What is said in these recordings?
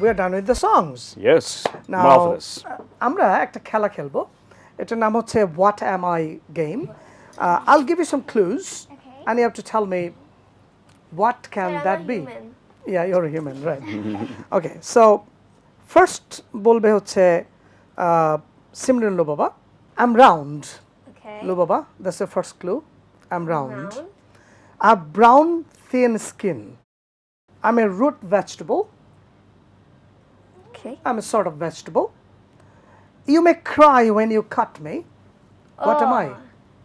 we're done with the songs. Yes, Now, marvelous. uh, আমরা একটা খেলা খেলবো এটার নাম হচ্ছে what am I game I'll give you some clues Okay. and you have to tell me what can But I'm that a be human. yeah you're a human right okay so first বলবে হচ্ছে uh, Simran লো বাবা I'm round Okay. লো বাবা that's the first clue I'm round Round. I have brown thin skin I'm a root vegetable Okay. I'm a sort of vegetable. You may cry when you cut me. What am I? Oh,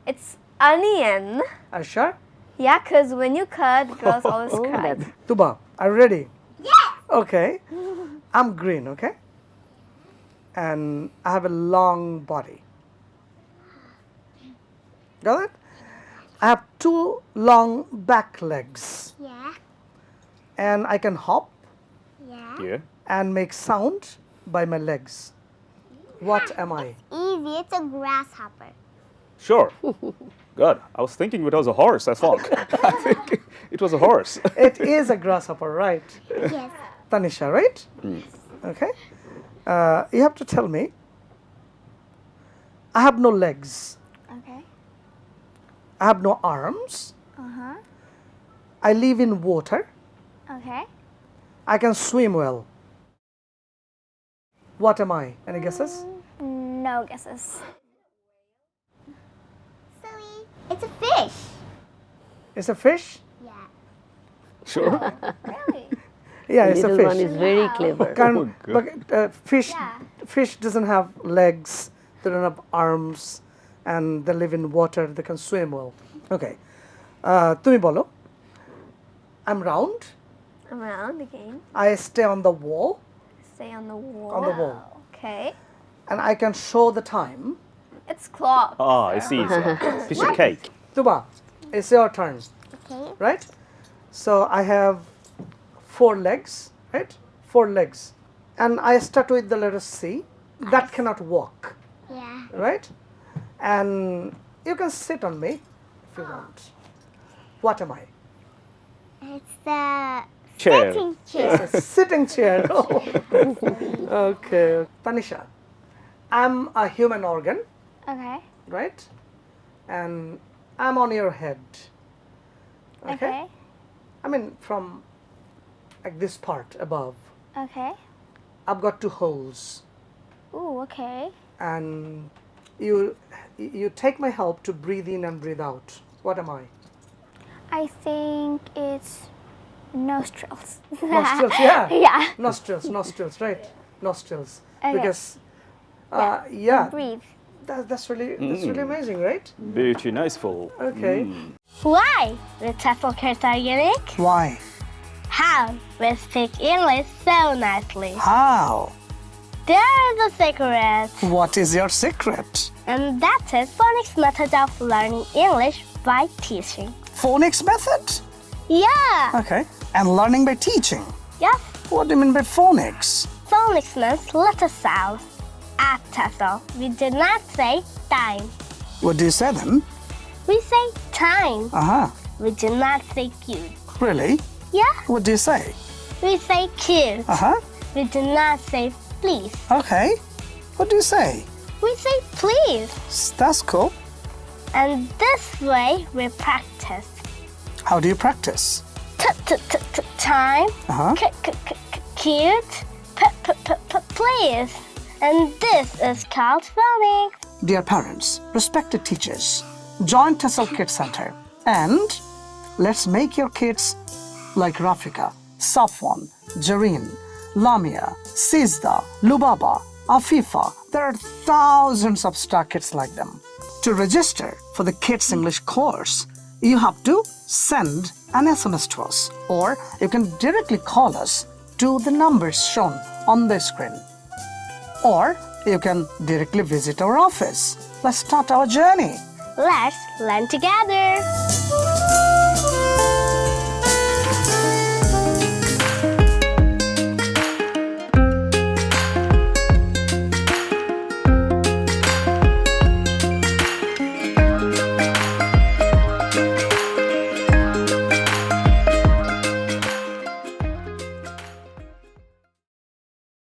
It's onion. Are you sure? Yeah, because when you cut, girls always Oh, cry. that's- Tuba, are you ready? Yes. Okay. I'm green, okay? And I have a long body. Got it? I have two long back legs Yeah, and I can hop yeah. Yeah. And make sound by my legs. What am I? Easy, it's a grasshopper. Sure. Good. I was thinking it was a horse, I thought. I think it was a horse. It is a grasshopper, right? Yes. Tanisha, right? Okay. Uh, you have to tell me. I have no legs. Okay. I have no arms. Uh huh. I live in water. Okay. I can swim well. What am I? Any guesses? No guesses. Silly. It's a fish. It's a fish? Yeah. Sure. Really? Yeah, it's a Little one fish. is very clever. Can- Oh, good. but, uh, fish, Yeah. fish doesn't have legs. They don't have arms, and they live in water. They can swim well. Okay. Uh, তুমি বলো I'm round. Around again. I stay on the wall, Stay on the wall. On the wall. Okay. and I can show the time. It's clock. Ah, It's a piece of cake. Tuba, it's your turn, Okay. right? So I have four legs, right? Four legs. And I start with the letter C. That cannot walk, Yeah. right? And you can sit on me if you want. What am I? It's the Chair. sitting chair. It's sitting chair. Oh. okay. Tanisha, I'm a human organ, Okay. right? And I'm on your head. Okay. I mean, from like this part above, Okay. I've got two holes, Ooh, okay. and you you take my help to breathe in and breathe out. What am I? I think it's nostrils. Nostrils, yeah. yeah. Nostrils, nostrils, right? Nostrils. Okay. Because, uh, yeah, Breathe. that, that's really that's really amazing, right? Very niceful. Okay. Why the Tesla kids are unique? Why? How we speak English so nicely. How? There's a secret, What is your secret? and that's a phonics method of learning English by teaching. Phonics method. Yeah, Okay. And learning by teaching. yes, What do you mean by phonics? phonics means letter sounds. At Tesla, we do not say time. What do you say then? We say time. Uh huh. We do not say cute. Really? Yeah, What do you say? we say cute. Uh huh. We do not say please. Okay. What do you say? We say please. That's cool. And this way we practice. How do you practice? T -t -t -t Time, Uh huh. c- c- c- cute, p- p- p- p- please. And this is called phonics. Dear parents, respected teachers, join Tessel Kids Center and let's make your kids like Rafika, Safwan, Jareen, Lamia, Sizda, Lubaba, Afifa. There are thousands of star kids like them. To register for the Kids English course, you have to send an SMS to us or you can directly call us to the numbers shown on the screen or you can directly visit our office. Let's start our journey. Let's learn together.